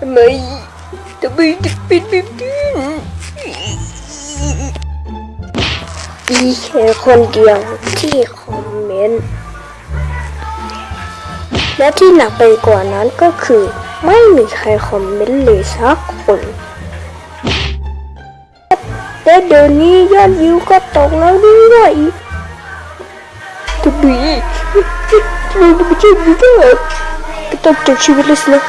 ทำไมทำไมถึงเป็นแบบนี้มีแค่คนเดียวที่คอมเมนต์และที่หนักไปกว่านั้นก็คือ ไม่มีใครคอมเมนต์เลยสักคนและเดี๋ยวนี้ยอดวิวก็ตกแล้วด้วยทำไมเราไม่ใช่มีแค่ก็ต้องจบชีวิตเลยสินะ